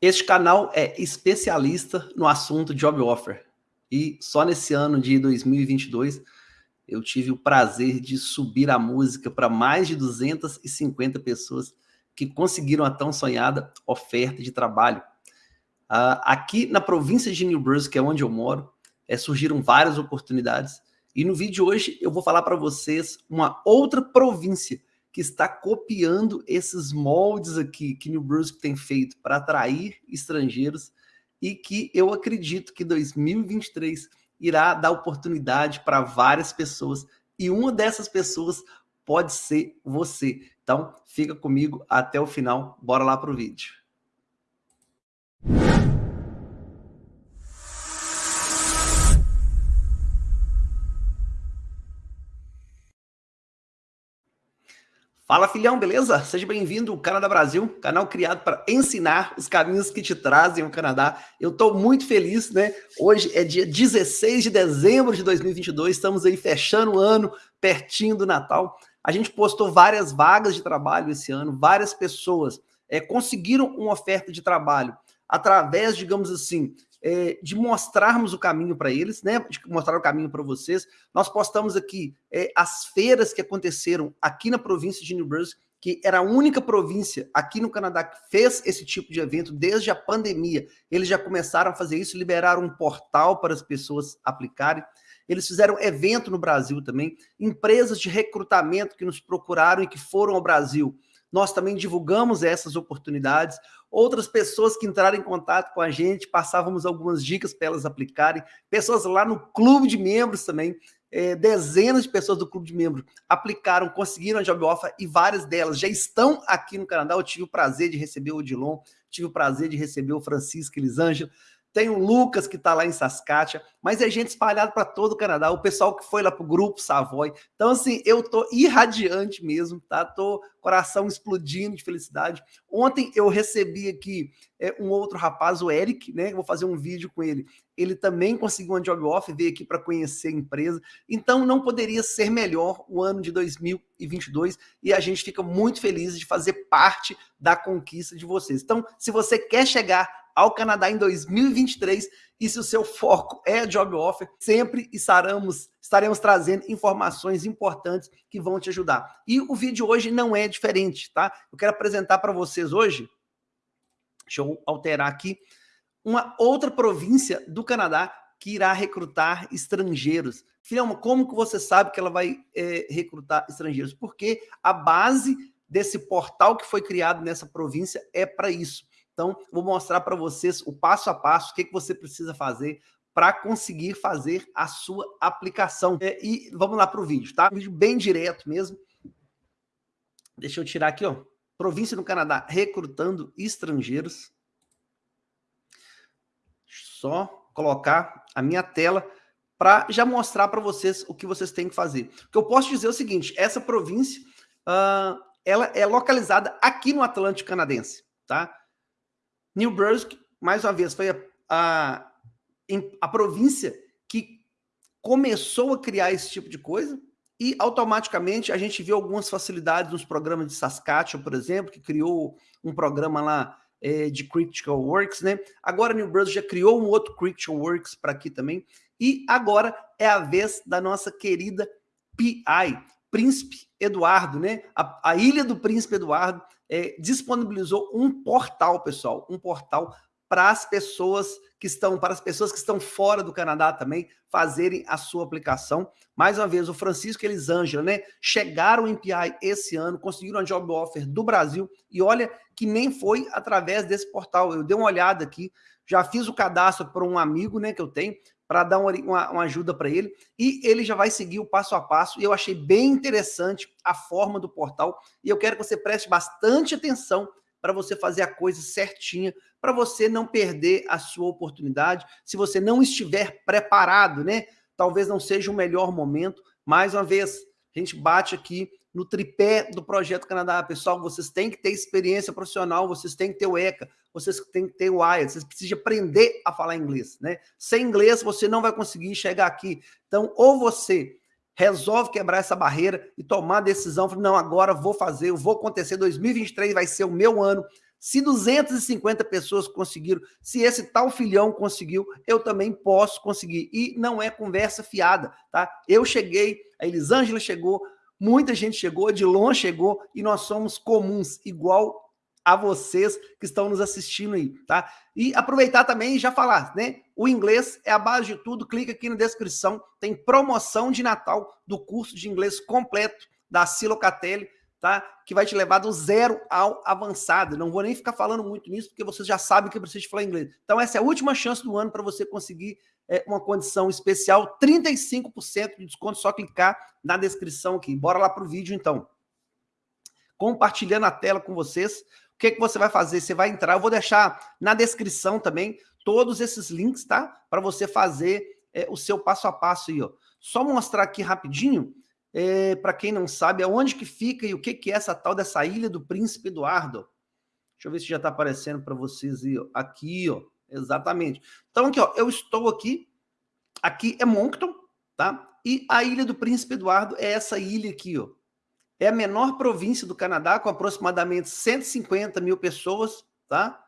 Este canal é especialista no assunto Job Offer. E só nesse ano de 2022, eu tive o prazer de subir a música para mais de 250 pessoas que conseguiram a tão sonhada oferta de trabalho. Uh, aqui na província de New Brunswick, que é onde eu moro, é, surgiram várias oportunidades. E no vídeo de hoje eu vou falar para vocês uma outra província que está copiando esses moldes aqui que New Brunswick tem feito para atrair estrangeiros e que eu acredito que 2023 irá dar oportunidade para várias pessoas e uma dessas pessoas pode ser você. Então, fica comigo até o final. Bora lá para o vídeo. Fala filhão, beleza? Seja bem-vindo ao Canadá Brasil, canal criado para ensinar os caminhos que te trazem ao Canadá. Eu estou muito feliz, né? Hoje é dia 16 de dezembro de 2022, estamos aí fechando o ano, pertinho do Natal. A gente postou várias vagas de trabalho esse ano, várias pessoas é, conseguiram uma oferta de trabalho através, digamos assim, é, de mostrarmos o caminho para eles, né? De mostrar o caminho para vocês. Nós postamos aqui é, as feiras que aconteceram aqui na província de New Brunswick, que era a única província aqui no Canadá que fez esse tipo de evento desde a pandemia. Eles já começaram a fazer isso, liberaram um portal para as pessoas aplicarem. Eles fizeram evento no Brasil também, empresas de recrutamento que nos procuraram e que foram ao Brasil nós também divulgamos essas oportunidades. Outras pessoas que entraram em contato com a gente, passávamos algumas dicas para elas aplicarem. Pessoas lá no clube de membros também, é, dezenas de pessoas do clube de membros aplicaram, conseguiram a job offer e várias delas já estão aqui no Canadá. Eu tive o prazer de receber o Odilon, tive o prazer de receber o Francisco Elisângela, tem o Lucas que está lá em Saskatchewan, mas é gente espalhada para todo o Canadá, o pessoal que foi lá para o grupo Savoy. Então, assim, eu tô irradiante mesmo, tá? Tô coração explodindo de felicidade. Ontem eu recebi aqui é, um outro rapaz, o Eric, né? Vou fazer um vídeo com ele. Ele também conseguiu uma job off, veio aqui para conhecer a empresa. Então, não poderia ser melhor o ano de 2022 e a gente fica muito feliz de fazer parte da conquista de vocês. Então, se você quer chegar ao Canadá em 2023 e se o seu foco é job offer, sempre estaremos, estaremos trazendo informações importantes que vão te ajudar. E o vídeo hoje não é diferente, tá? Eu quero apresentar para vocês hoje, deixa eu alterar aqui, uma outra província do Canadá que irá recrutar estrangeiros. Filhão, como que você sabe que ela vai é, recrutar estrangeiros? Porque a base desse portal que foi criado nessa província é para isso. Então, vou mostrar para vocês o passo a passo, o que, que você precisa fazer para conseguir fazer a sua aplicação. É, e vamos lá para o vídeo, tá? Um vídeo bem direto mesmo. Deixa eu tirar aqui, ó. Província no Canadá recrutando estrangeiros. Só colocar a minha tela para já mostrar para vocês o que vocês têm que fazer. O que eu posso dizer é o seguinte, essa província, uh, ela é localizada aqui no Atlântico Canadense, tá? New Brunswick, mais uma vez, foi a, a, a província que começou a criar esse tipo de coisa e automaticamente a gente viu algumas facilidades nos programas de Saskatchewan, por exemplo, que criou um programa lá é, de Critical Works, né? Agora New Brunswick já criou um outro Critical Works para aqui também. E agora é a vez da nossa querida PI, Príncipe Eduardo, né? A, a Ilha do Príncipe Eduardo é, disponibilizou um portal, pessoal, um portal para as pessoas que estão, para as pessoas que estão fora do Canadá também, fazerem a sua aplicação. Mais uma vez, o Francisco e Elisângela, né, chegaram em PI esse ano, conseguiram a job offer do Brasil, e olha que nem foi através desse portal. Eu dei uma olhada aqui, já fiz o cadastro para um amigo, né, que eu tenho, para dar uma, uma, uma ajuda para ele, e ele já vai seguir o passo a passo, e eu achei bem interessante a forma do portal, e eu quero que você preste bastante atenção para você fazer a coisa certinha, para você não perder a sua oportunidade, se você não estiver preparado, né? Talvez não seja o melhor momento, mais uma vez, a gente bate aqui no tripé do Projeto Canadá. Pessoal, vocês têm que ter experiência profissional, vocês têm que ter o ECA, vocês têm que ter o IELTS, vocês precisam aprender a falar inglês, né? Sem inglês, você não vai conseguir chegar aqui. Então, ou você resolve quebrar essa barreira e tomar a decisão, não, agora vou fazer, vou acontecer, 2023 vai ser o meu ano, Se 250 pessoas conseguiram, se esse tal filhão conseguiu, eu também posso conseguir. E não é conversa fiada, tá? Eu cheguei, a Elisângela chegou, muita gente chegou, Edilon chegou, e nós somos comuns, igual a vocês que estão nos assistindo aí, tá? E aproveitar também e já falar, né? O inglês é a base de tudo, clica aqui na descrição, tem promoção de Natal do curso de inglês completo da Silocatelli, tá? Que vai te levar do zero ao avançado. Não vou nem ficar falando muito nisso, porque vocês já sabem que precisa falar inglês. Então essa é a última chance do ano para você conseguir é, uma condição especial, 35% de desconto, só clicar na descrição aqui. Bora lá para o vídeo então. Compartilhando a tela com vocês, o que, que você vai fazer? Você vai entrar, eu vou deixar na descrição também todos esses links, tá? Para você fazer é, o seu passo a passo aí, ó. Só mostrar aqui rapidinho, é, para quem não sabe, aonde que fica e o que, que é essa tal dessa Ilha do Príncipe Eduardo. Deixa eu ver se já está aparecendo para vocês aí, ó. Aqui, ó. Exatamente. Então, aqui, ó, eu estou aqui. Aqui é Moncton, tá? E a Ilha do Príncipe Eduardo é essa ilha aqui, ó. É a menor província do Canadá, com aproximadamente 150 mil pessoas, tá?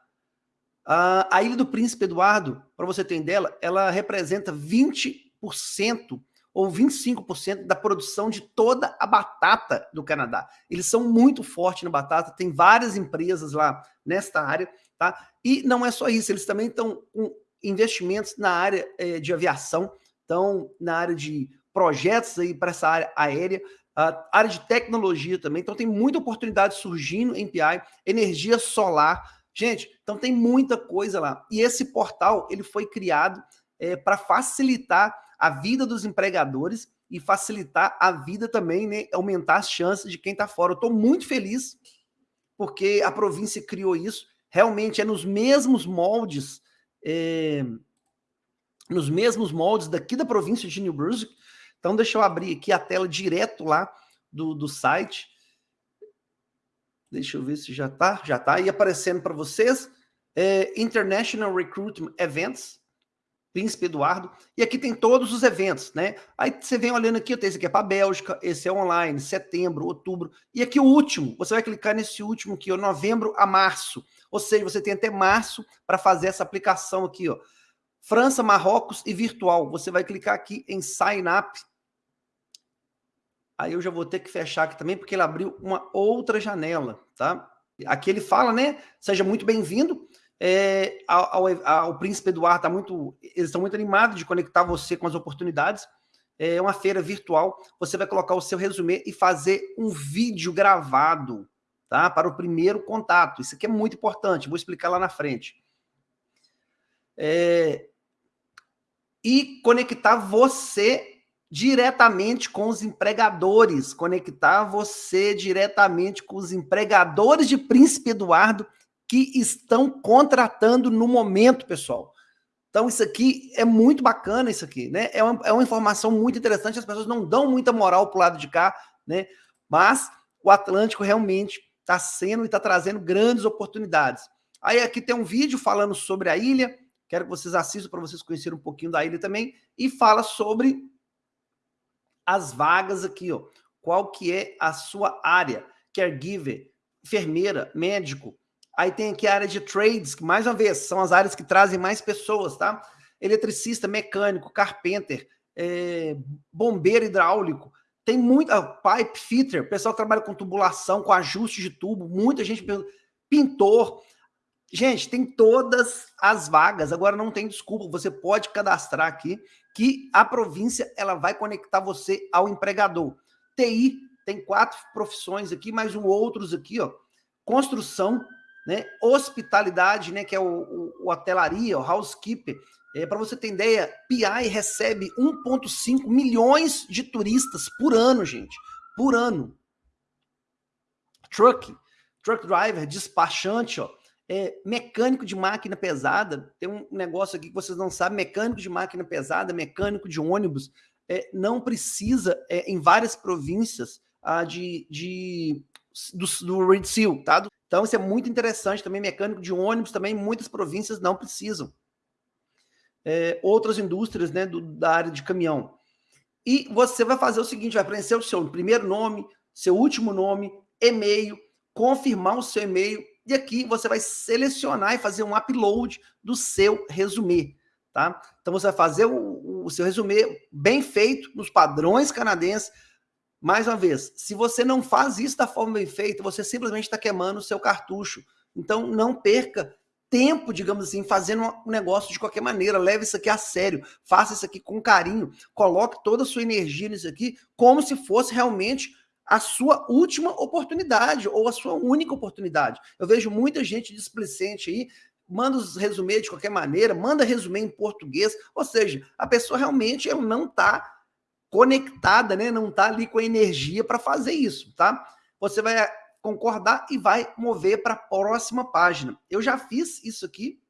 A Ilha do Príncipe Eduardo, para você ter dela, ela representa 20% ou 25% da produção de toda a batata do Canadá. Eles são muito fortes na batata, tem várias empresas lá nesta área, tá? E não é só isso, eles também estão com investimentos na área eh, de aviação, estão na área de projetos aí para essa área aérea, a área de tecnologia também, então tem muita oportunidade surgindo em PI, energia solar, gente, então tem muita coisa lá. E esse portal, ele foi criado é, para facilitar a vida dos empregadores e facilitar a vida também, né, aumentar as chances de quem está fora. Eu estou muito feliz porque a província criou isso, realmente é nos mesmos moldes, é, nos mesmos moldes daqui da província de New Brunswick, então, deixa eu abrir aqui a tela direto lá do, do site. Deixa eu ver se já está. Já está aí aparecendo para vocês. É, International Recruitment Events, Príncipe Eduardo. E aqui tem todos os eventos, né? Aí você vem olhando aqui, esse aqui é para Bélgica, esse é online, setembro, outubro. E aqui o último, você vai clicar nesse último aqui, ó, novembro a março. Ou seja, você tem até março para fazer essa aplicação aqui, ó. França, Marrocos e virtual. Você vai clicar aqui em Sign Up Aí eu já vou ter que fechar aqui também, porque ele abriu uma outra janela, tá? Aqui ele fala, né? Seja muito bem-vindo. É, ao, ao, ao, Príncipe Eduardo tá muito, eles estão muito animados de conectar você com as oportunidades. É uma feira virtual. Você vai colocar o seu resumê e fazer um vídeo gravado, tá? Para o primeiro contato. Isso aqui é muito importante. Vou explicar lá na frente. É, e conectar você diretamente com os empregadores, conectar você diretamente com os empregadores de Príncipe Eduardo que estão contratando no momento, pessoal. Então, isso aqui é muito bacana, isso aqui, né? É uma, é uma informação muito interessante, as pessoas não dão muita moral para o lado de cá, né? Mas o Atlântico realmente está sendo e está trazendo grandes oportunidades. Aí aqui tem um vídeo falando sobre a ilha, quero que vocês assistam para vocês conhecerem um pouquinho da ilha também, e fala sobre as vagas aqui, ó. Qual que é a sua área? Caregiver, enfermeira, médico. Aí tem aqui a área de trades, que mais uma vez são as áreas que trazem mais pessoas, tá? Eletricista, mecânico, carpenter, é, bombeiro hidráulico. Tem muita pipe fitter, pessoal que trabalha com tubulação, com ajuste de tubo, muita gente pintor. Gente, tem todas as vagas. Agora não tem desculpa, você pode cadastrar aqui que a província ela vai conectar você ao empregador. TI tem quatro profissões aqui, mais um outros aqui, ó. Construção, né? Hospitalidade, né? Que é o, o, o hotelaria, o housekeeper. É, Para você ter ideia, PI recebe 1,5 milhões de turistas por ano, gente. Por ano. Truck, truck driver, despachante, ó é, mecânico de máquina pesada, tem um negócio aqui que vocês não sabem, mecânico de máquina pesada, mecânico de ônibus, é, não precisa, é, em várias províncias, ah, de, de, do, do Red Seal, tá? Então isso é muito interessante também, mecânico de ônibus também, muitas províncias não precisam. É, outras indústrias né, do, da área de caminhão. E você vai fazer o seguinte, vai preencher o seu primeiro nome, seu último nome, e-mail, confirmar o seu e-mail, e aqui você vai selecionar e fazer um upload do seu resumê, tá? Então você vai fazer o, o seu resumê bem feito, nos padrões canadenses. Mais uma vez, se você não faz isso da forma bem feita, você simplesmente está queimando o seu cartucho. Então não perca tempo, digamos assim, fazendo um negócio de qualquer maneira. Leve isso aqui a sério, faça isso aqui com carinho, coloque toda a sua energia nisso aqui, como se fosse realmente a sua última oportunidade ou a sua única oportunidade. Eu vejo muita gente displicente aí, manda os resumê de qualquer maneira, manda resumê em português, ou seja, a pessoa realmente não está conectada, né? não está ali com a energia para fazer isso, tá? Você vai concordar e vai mover para a próxima página. Eu já fiz isso aqui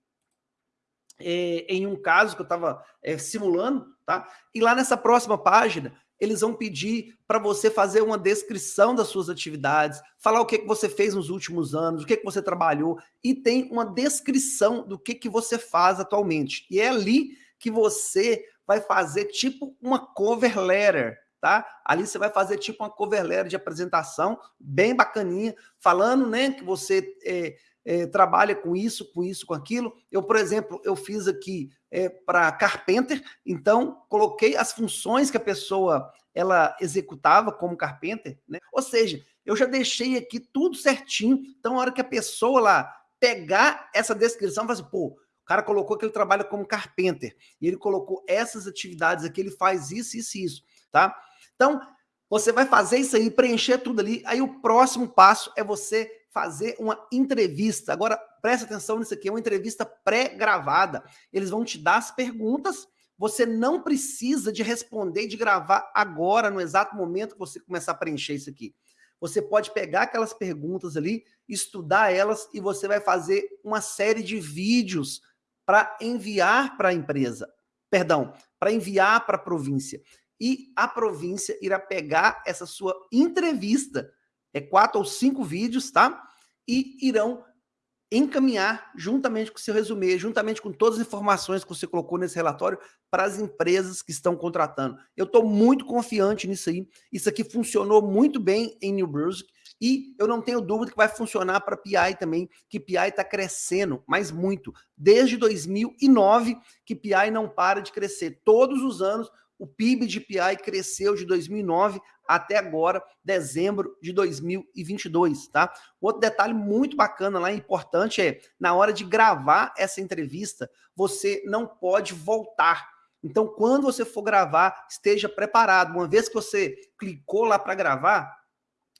é, em um caso que eu estava é, simulando, tá? E lá nessa próxima página, eles vão pedir para você fazer uma descrição das suas atividades, falar o que, que você fez nos últimos anos, o que, que você trabalhou, e tem uma descrição do que, que você faz atualmente. E é ali que você vai fazer tipo uma cover letter, tá? Ali você vai fazer tipo uma cover letter de apresentação, bem bacaninha, falando, né, que você é, é, trabalha com isso, com isso, com aquilo. Eu, por exemplo, eu fiz aqui é, para Carpenter, então coloquei as funções que a pessoa ela executava como Carpenter, né? Ou seja, eu já deixei aqui tudo certinho, então a hora que a pessoa lá pegar essa descrição, vai assim, pô, cara colocou que ele trabalha como Carpenter, e ele colocou essas atividades aqui, ele faz isso, isso e isso, tá? Então, você vai fazer isso aí, preencher tudo ali, aí o próximo passo é você fazer uma entrevista. Agora, presta atenção nisso aqui, é uma entrevista pré-gravada. Eles vão te dar as perguntas, você não precisa de responder, de gravar agora, no exato momento que você começar a preencher isso aqui. Você pode pegar aquelas perguntas ali, estudar elas e você vai fazer uma série de vídeos para enviar para a empresa. Perdão, para enviar para a província. E a província irá pegar essa sua entrevista é quatro ou cinco vídeos, tá? E irão encaminhar juntamente com o seu resumê, juntamente com todas as informações que você colocou nesse relatório para as empresas que estão contratando. Eu estou muito confiante nisso aí. Isso aqui funcionou muito bem em New Brunswick e eu não tenho dúvida que vai funcionar para PI também, que PI está crescendo, mas muito. Desde 2009 que PI não para de crescer. Todos os anos o PIB de PI cresceu de 2009 até agora, dezembro de 2022, tá? Outro detalhe muito bacana lá, importante, é na hora de gravar essa entrevista, você não pode voltar. Então, quando você for gravar, esteja preparado. Uma vez que você clicou lá para gravar,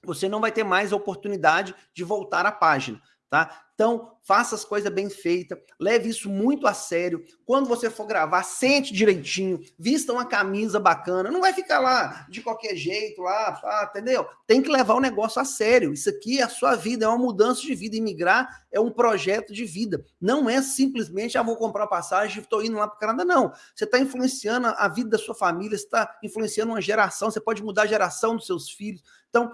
você não vai ter mais a oportunidade de voltar à página tá? Então, faça as coisas bem feitas, leve isso muito a sério. Quando você for gravar, sente direitinho, vista uma camisa bacana, não vai ficar lá de qualquer jeito, lá, ah, entendeu? Tem que levar o negócio a sério. Isso aqui é a sua vida, é uma mudança de vida. Imigrar é um projeto de vida. Não é simplesmente, ah, vou comprar passagem, estou indo lá para o Canadá. Não. Você está influenciando a vida da sua família, você está influenciando uma geração, você pode mudar a geração dos seus filhos. Então,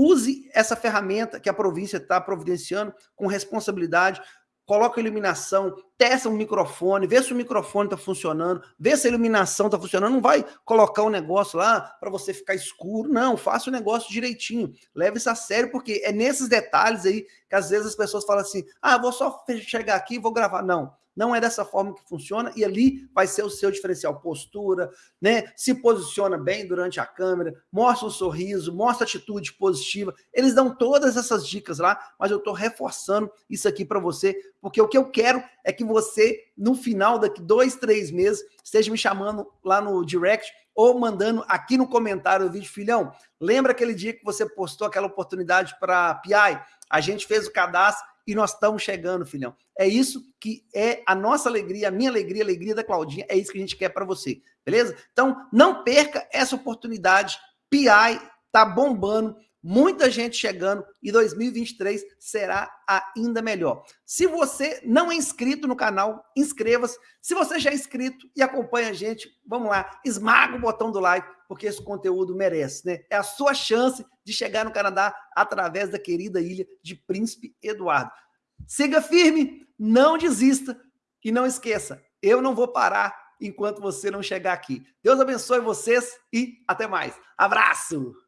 Use essa ferramenta que a província está providenciando com responsabilidade, coloca a iluminação, testa um microfone, vê se o microfone está funcionando, vê se a iluminação está funcionando, não vai colocar um negócio lá para você ficar escuro, não, faça o negócio direitinho, leve isso a sério, porque é nesses detalhes aí que às vezes as pessoas falam assim, ah, vou só chegar aqui e vou gravar, não, não é dessa forma que funciona e ali vai ser o seu diferencial. Postura, né? Se posiciona bem durante a câmera, mostra um sorriso, mostra atitude positiva. Eles dão todas essas dicas lá, mas eu estou reforçando isso aqui para você, porque o que eu quero é que você, no final, daqui dois, três meses, esteja me chamando lá no direct ou mandando aqui no comentário do vídeo, filhão, lembra aquele dia que você postou aquela oportunidade para PI? A gente fez o cadastro e nós estamos chegando, filhão. É isso que é a nossa alegria, a minha alegria, a alegria da Claudinha, é isso que a gente quer para você, beleza? Então, não perca essa oportunidade. PI tá bombando, muita gente chegando e 2023 será ainda melhor. Se você não é inscrito no canal, inscreva-se. Se você já é inscrito e acompanha a gente, vamos lá, esmaga o botão do like, porque esse conteúdo merece, né? É a sua chance de chegar no Canadá através da querida ilha de Príncipe Eduardo. Siga firme, não desista e não esqueça, eu não vou parar enquanto você não chegar aqui. Deus abençoe vocês e até mais. Abraço!